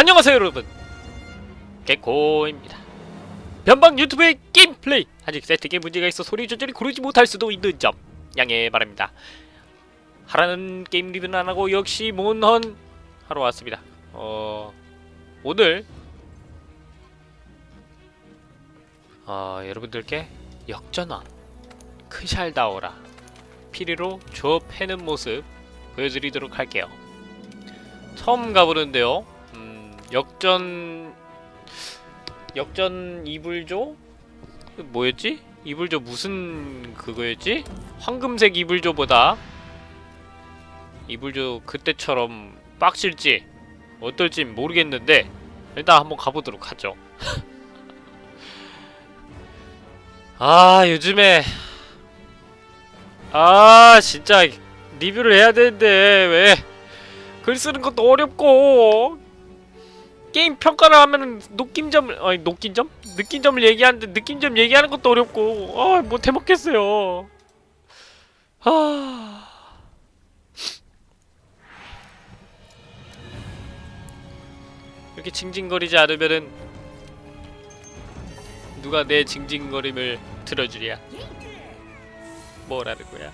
안녕하세요 여러분. 개코입니다. 변방 유튜브의 게임 플레이! 아직 세팅에 문제가 있어 소리 조절이 고르지 못할 수도 있는 점 양해 바랍니다. 하라는 게임 리뷰는 안하고 역시 몬헌 하러 왔습니다. 어... 오늘 어... 여러분들께 역전왕 크샬다오라 피리로 줘패는 모습 보여드리도록 할게요. 처음 가보는데요. 음, 역전 역전 이불조 뭐였지? 이불조 무슨 그거였지? 황금색 이불조보다 이불조 그때처럼 빡실지 어떨지 모르겠는데 일단 한번 가보도록 하죠 아 요즘에 아 진짜 리뷰를 해야 되는데 왜 글 쓰는 것도 어렵고 게임 평가를 하면은 느낌점을 아니 느낌점? 느낌점을 얘기하는데 느낌점 얘기하는 것도 어렵고 아못 해먹겠어요. 아 이렇게 징징거리지 않으면은 누가 내 징징거림을 들어주랴? 뭐라는 거야?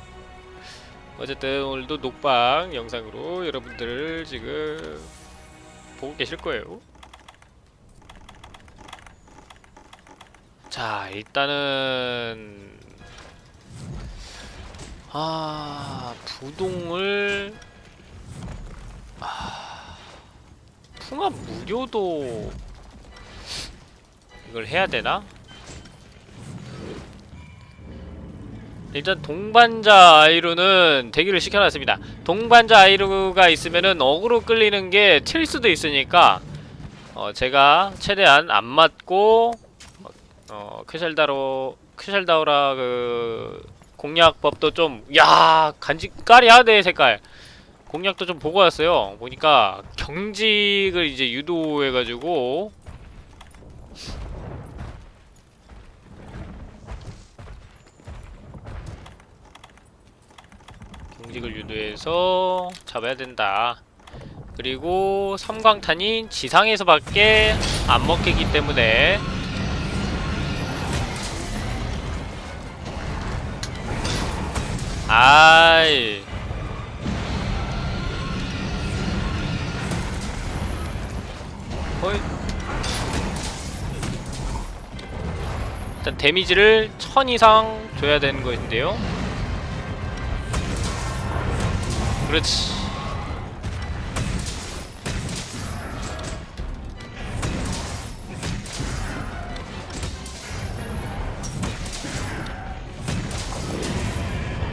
어쨌든 오늘도 녹방 영상으로 여러분들을 지금 보고 계실 거예요 자 일단은 아 부동을 아 풍압 무료도 이걸 해야 되나? 일단 동반자 아이루는 대기를 시켜놨습니다. 동반자 아이루가 있으면은 어그로 끌리는 게 튈 수도 있으니까 어 제가 최대한 안 맞고 어 크샬다로 크샬다오라 그 공략법도 좀 야 간지 까리하네 색깔 공략도 좀 보고 왔어요. 보니까 경직을 이제 유도해가지고 경직을 유도해서 잡아야 된다. 그리고 섬광탄이 지상에서밖에 안 먹히기 때문에 아이 허이 일단 데미지를 1000 이상 줘야 되는 것인데요 그렇지.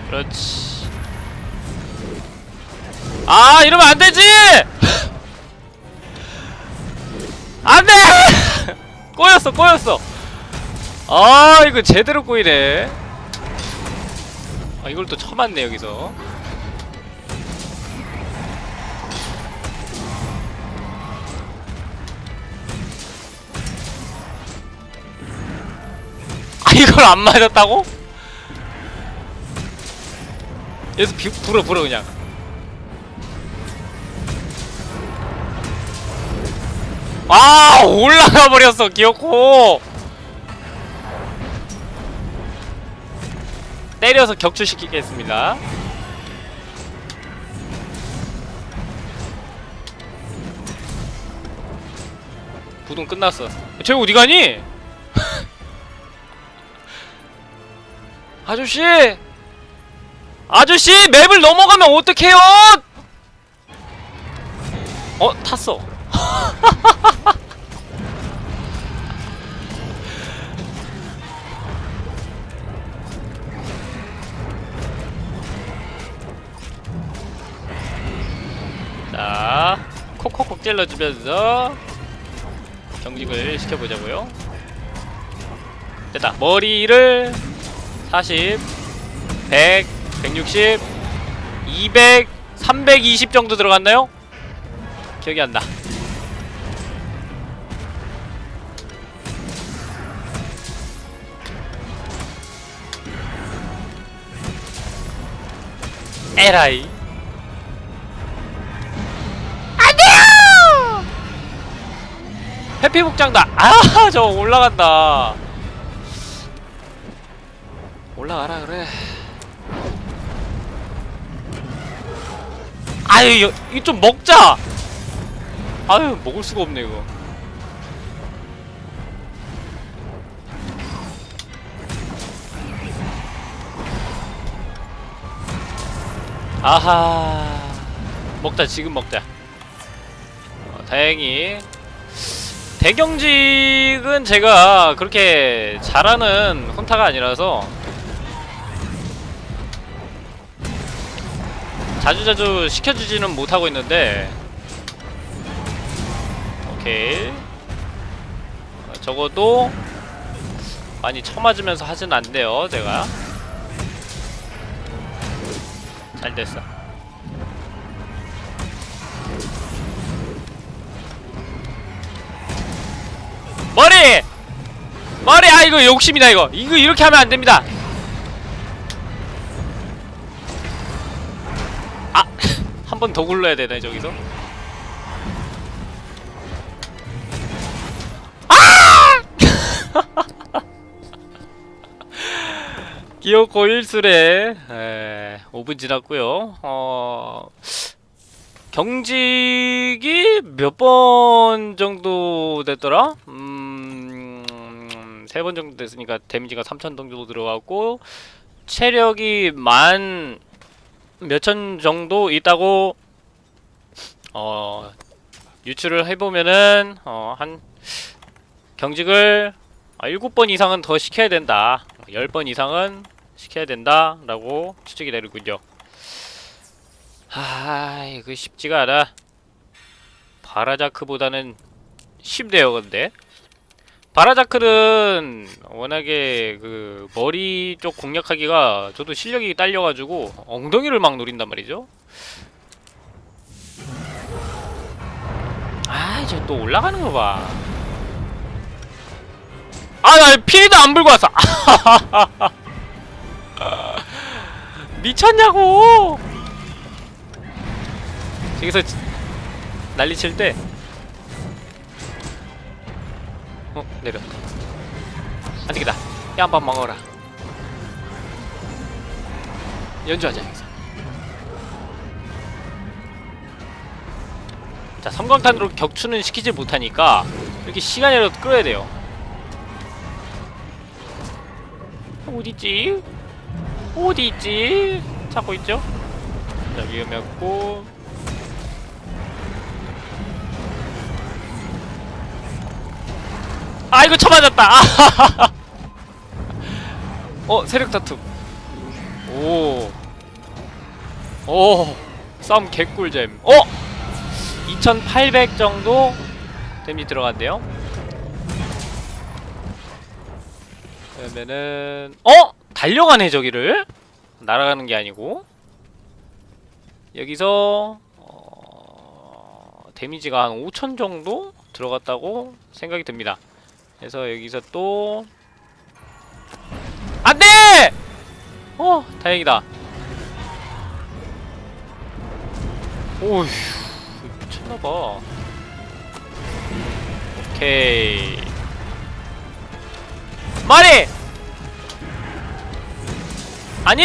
그렇지. 아 이러면 안되지! 안돼! 꼬였어 꼬였어. 아 이거 제대로 꼬이네. 아 이걸 또 쳐맞네 여기서 이걸 안 맞았다고? 여기서 비, 불어 불어 그냥 아 올라가 버렸어 기어코 때려서 격추시키겠습니다 부동 끝났어 쟤 어디 가니? 아저씨! 아저씨! 맵을 넘어가면 어떡해요! 어? 탔어 자 콕콕콕 찔러주면서 경직을 시켜보자고요 됐다 머리를 40 100 160 200 320 정도 들어갔나요? 기억이 안나 에라이 안돼요! 회피 복장다 아 저거 올라간다 올라가라 그래. 아유 이거, 좀 먹자! 아유 먹을 수가 없네 이거. 아하. 먹자 지금 먹자. 어, 다행히. 대경직은 제가 그렇게 잘하는 혼타가 아니라서 자주자주 시켜주지는 못하고 있는데. 오케이. 어, 적어도 많이 쳐맞으면서 하진 않네요 제가. 잘 됐어. 머리! 머리! 아 이거 욕심이다 이거. 이거 이렇게 하면 안됩니다 번 더 굴러야 되네 저기서 아! 기어코 1술에 에, 5분 지났고요 어... 경직이 몇 번 정도 됐더라? 음... 세 번 정도 됐으니까 데미지가 3천 정도 들어갔고 체력이 만 몇천 정도 있다고 어 유출을 해보면은 어 한 경직을 아, 7번 이상은 더 시켜야 된다. 10번 이상은 시켜야 된다 라고 추측이 되는군요. 아 이거 쉽지가 않아. 바라자크보다는 쉽네요 근데 바라자크는 워낙에 그 머리 쪽 공략하기가 저도 실력이 딸려가지고 엉덩이를 막 노린단 말이죠. 아 이제 또 올라가는 거 봐. 아 나 피해도 안 불고 왔어. 미쳤냐고! 저기서 지- 난리 칠 때 어 내려 안되겠다 야 한번 먹어라 연주하자 여기서 자 섬광탄으로 격추는 시키지 못하니까 이렇게 시간이라도 끌어야 돼요 어디있지? 어디있지? 찾고 있죠? 자 위험했고 아 이거 쳐맞았다 아, 어 세력 다툼 오 오, 싸움 개꿀잼. 어? 2800 정도 데미지 들어간대요. 그러면은 어? 달려가네 저기를. 날아가는 게 아니고. 여기서 어, 데미지가 한5000 정도 들어갔다고 생각이 듭니다. 그래서 여기서 또 안돼! 어, 다행이다. 오휴, 미쳤나봐. 오케이. 말이! 아니!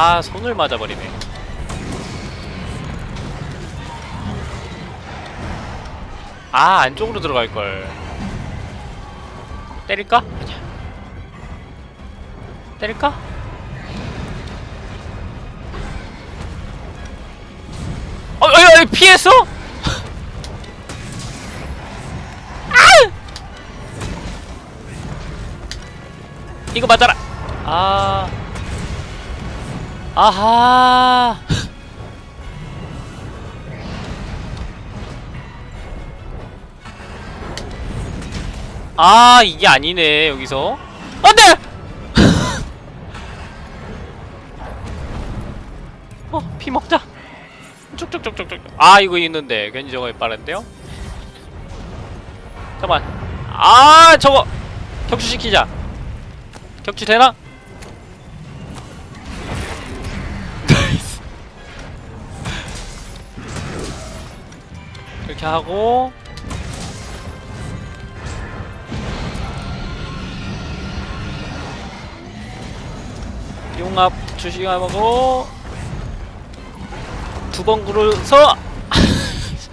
아, 손을 맞아버리네. 아 안쪽으로 들어갈걸 때릴까? 아니야 때릴까? 어, 어, 어, 피했어? 아! 이거 맞아라 아 아하. 아 이게 아니네 여기서. 안돼! 어 피 먹자. 쭉쭉쭉쭉쭉. 아 이거 있는데. 괜히 저거 빠른데요? 잠깐만. 아 저거. 격추시키자. 격추 되나? 하고 용합 주시하고 두번 굴어서!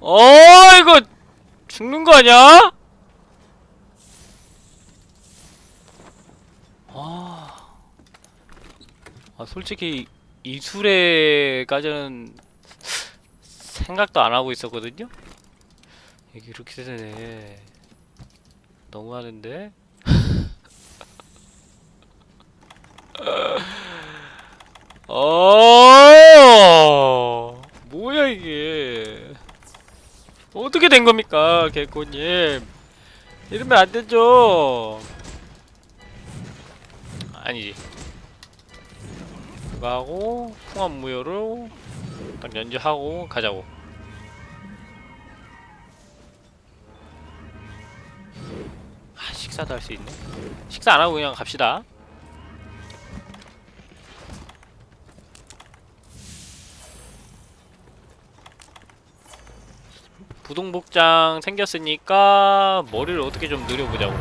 어 이거 죽는 거 아니야? 아, 아 솔직히 이술에까지는 생각도 안 하고 있었거든요. 이게 이렇게 되네. 너무하는데. 어 뭐야 이게 어떻게 된 겁니까 개코님 이러면 안 되죠 아니지 하고 풍합 무효로 딱 연주하고 가자고. 아 식사도 할 수 있네. 식사 안 하고 그냥 갑시다. 부동복장 생겼으니까 머리를 어떻게 좀 늘려보자고.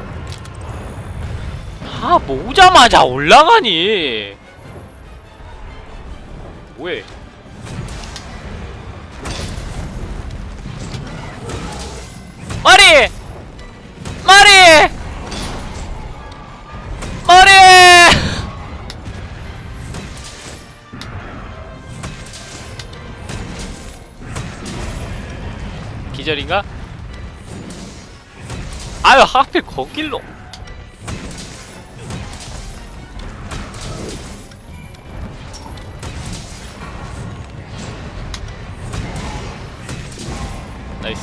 아 모자마자 올라가니 뭐해 머리! 머리! 머리! 기절인가? 아유 하필 거길로 나이스.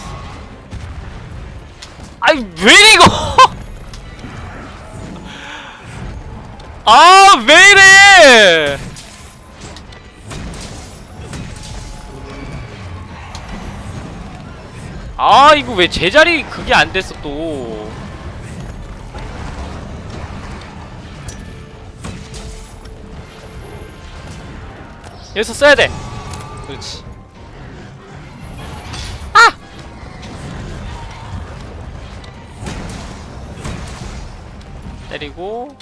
아이 왜 이거? 아 왜 이래? 아 이거 왜 제자리 그게 안 됐어 또? 여기서 써야 돼. 그렇지 때리고.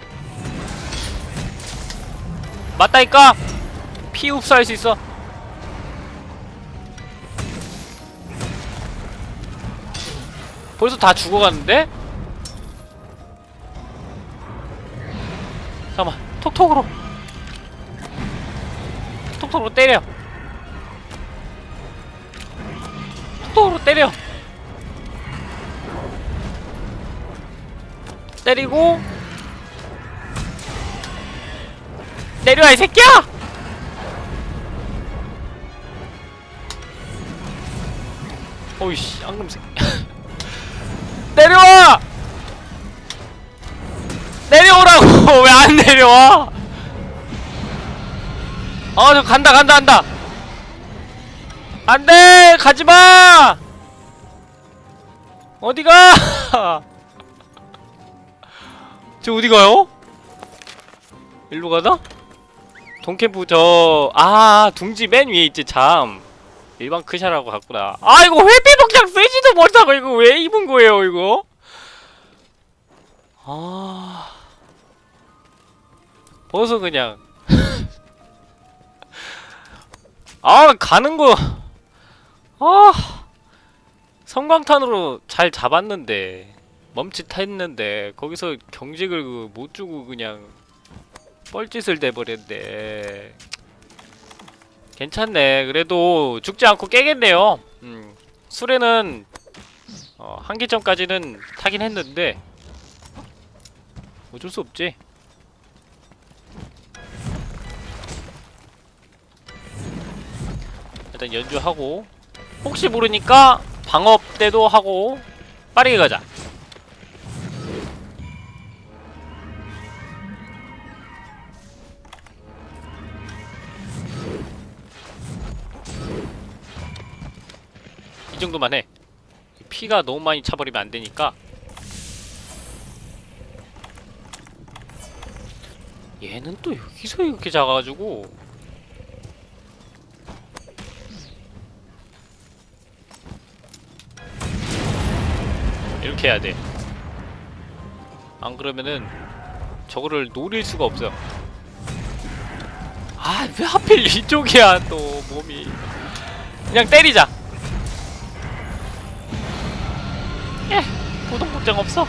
맞다니까? 피 흡수할 수 있어. 벌써 다 죽어갔는데? 잠깐만 톡톡으로. 톡톡으로 때려. 톡톡으로 때려. 때리고 내려와 이 새끼야! 어이씨 앙금 새끼 내려와! 내려오라고! 왜 안 내려와? 아, 저 간다, 간다, 간다! 안 돼! 가지 마! 어디가? 저 어디 가요? 일로 가나? 동캠프 저, 아, 둥지 맨 위에 있지, 참. 일반 크샤라고 갔구나. 아, 이거 회피 복장 쓰지도 못하고, 이거 왜 입은 거예요, 이거? 아. 벗어, 그냥. 아, 가는 거. 아. 성광탄으로 잘 잡았는데. 멈칫했는데. 거기서 경직을 그 못 주고 그냥. 뻘짓을 대버렸네. 괜찮네. 그래도 죽지 않고 깨겠네요. 음, 술에는 어, 한계점까지는 타긴 했는데 어쩔 수 없지. 일단 연주하고 혹시 모르니까 방업 때도 하고 빠르게 가자. 정도만 해 피가 너무 많이 차버리면 안 되니까 얘는 또 여기서 이렇게 작아가지고 이렇게 해야 돼. 안 그러면은 저거를 노릴 수가 없어요. 아, 왜 하필 이쪽이야, 또 몸이. 그냥 때리자. 예, 보동복장 없어.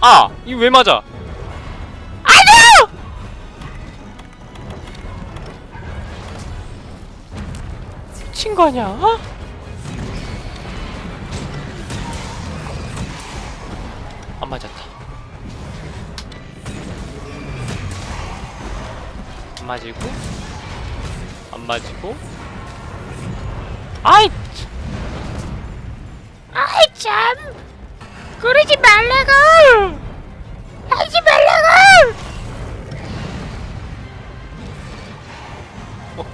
아, 이거 왜 맞아? 아니요! 미친 거 아니야? 어? 안 맞았다. 안 맞이고, 안 맞이고. 아이, 참. 그러지 말라고, 하지 말라고. 어.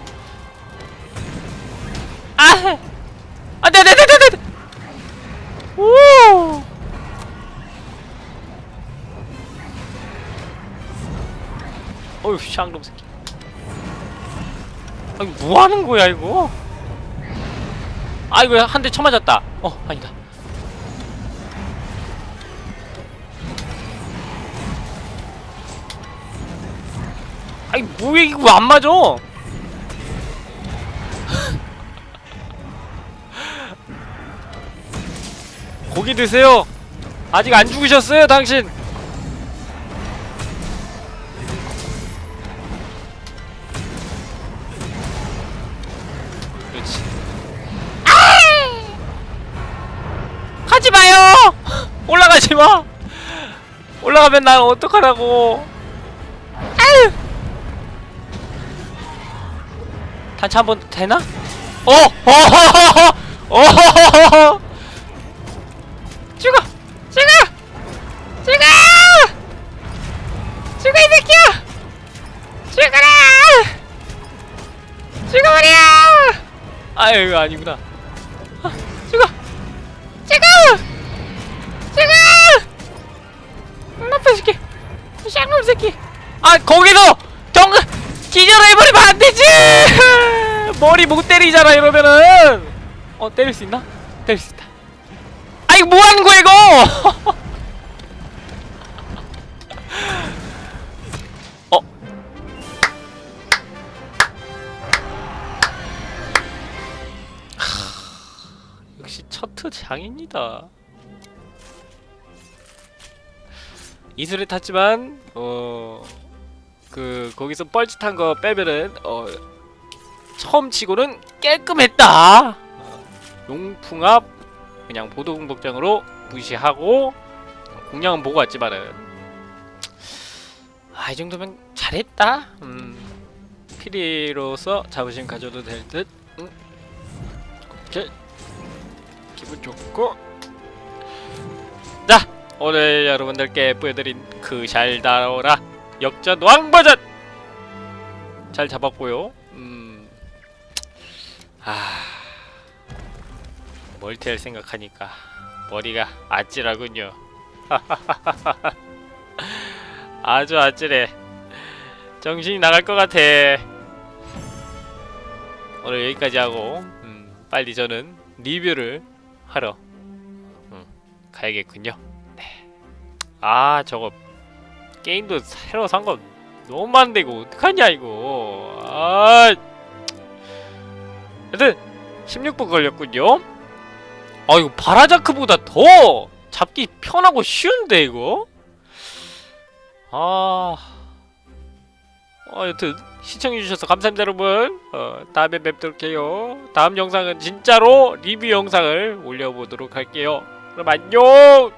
아, 네, 네, 네. 오. 어휴 샹놈 새끼 아니 뭐하는 거야 이거 아이고 한대 쳐맞았다 어 아니다 아이 뭐야 이거 왜 안 맞아 고기 드세요 아직 안 죽으셨어요 당신 그렇지. 가지 마요! 올라가지 마! 올라가면 난 어떡하라고. 단차 한 번 되나? 어! 어허허허! 어허허허! 죽어! 죽어! 죽어! 죽어 이 새끼야! 죽어라! 죽어버려! 아유 아니구나 머리 못 때리잖아 이러면은 어 때릴 수 있나? 때릴 수 있다 아 이거 뭐하는 거야 이거 어 역시 첫트 장입니다. 이슬을 탔지만 어 그 거기서 뻘짓한 거 빼면은 어 처음 치고는 깔끔했다. 어, 용풍압 그냥 보도공복장으로 무시하고 공략은 보고 왔지만은 아 이 정도면 잘했다. 음 피리로서 자부심 가져도 될 듯. 음. 기분 좋고 자 오늘 여러분들께 보여드린 그잘 나오라 역전 왕버전 잘 잡았고요 음... 아... 멀티할 생각하니까 머리가 아찔하군요 아주 아찔해 정신이 나갈 것 같아 오늘 여기까지 하고 음, 빨리 저는 리뷰를 하러 음, 가야겠군요. 네. 아 저거 게임도 새로 산 거 너무 많은데 이거 어떡하냐 이거. 아. 여튼 16분 걸렸군요. 아 이거 바라자크보다 더 잡기 편하고 쉬운데 이거. 아. 어, 여튼 시청해주셔서 감사합니다 여러분 어, 다음에 뵙도록 해요 다음 영상은 진짜로 리뷰 영상을 올려보도록 할게요 그럼 안녕